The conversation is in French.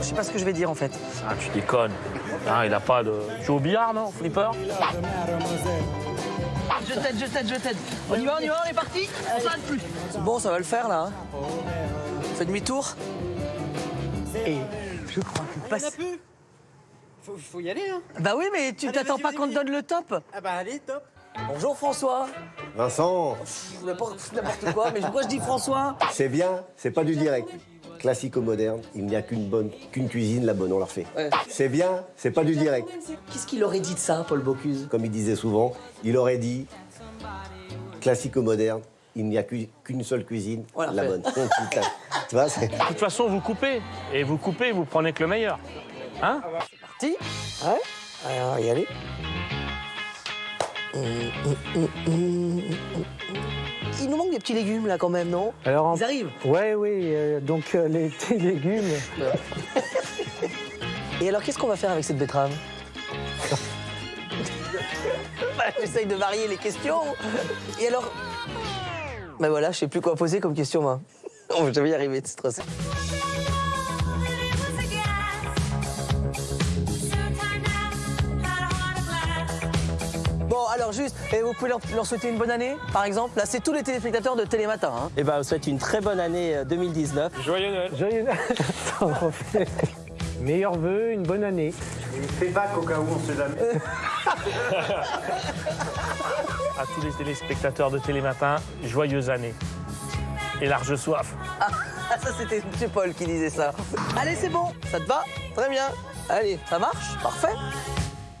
Je sais pas ce que je vais dire en fait. Ah, tu déconnes. Ah, il a pas de. Tu joues au billard, non Flipper Je t'aide, je t'aide, je t'aide. On y va, on y va, on est parti. On s'arrête plus. C'est bon, ça va le faire là. hein. Fais demi-tour. Et je crois que passe. peu. Faut, faut y aller, hein. Bah oui, mais tu t'attends pas qu'on te donne le top. Ah bah allez, top. Bonjour François. Vincent, N'importe n'importe quoi, mais pourquoi je dis François? C'est bien, c'est pas du direct. Classico-moderne, il n'y a qu'une bonne, qu'une cuisine, la bonne, on leur fait. Ouais. C'est bien, c'est pas du direct. Qu'est-ce qu'il aurait dit de ça, Paul Bocuse? Comme il disait souvent, il aurait dit classico-moderne, il n'y a qu'une seule cuisine, Voilà, la bonne. Putain. tu vois, c'est... De toute façon, vous coupez. Et vous coupez, vous prenez que le meilleur. Hein? Parti Ouais. Alors, y aller. Il nous manque des petits légumes là quand même, non Alors, en- Ils arrivent. Ouais, oui, euh, donc euh, les petits légumes. Et alors, qu'est-ce qu'on va faire avec cette betterave Bah, J'essaye de varier les questions. Et alors Bah voilà, je sais plus quoi poser comme question, moi. Oh, je vais y arriver, c'est trop ça. Alors juste, et vous pouvez leur, leur souhaiter une bonne année, par exemple Là, c'est tous les téléspectateurs de Télématin. Hein. Eh ben, on vous souhaite une très bonne année euh, 2019. Joyeux Noël. Joyeux fait- Meilleurs vœux, une bonne année. Fais pas qu'au cas où on sait jamais. À tous les téléspectateurs de Télématin, joyeuse année. Et large soif. Ah, ça, c'était M. Paul qui disait ça. Allez, c'est bon, ça te va? Très bien. Allez, ça marche? Parfait.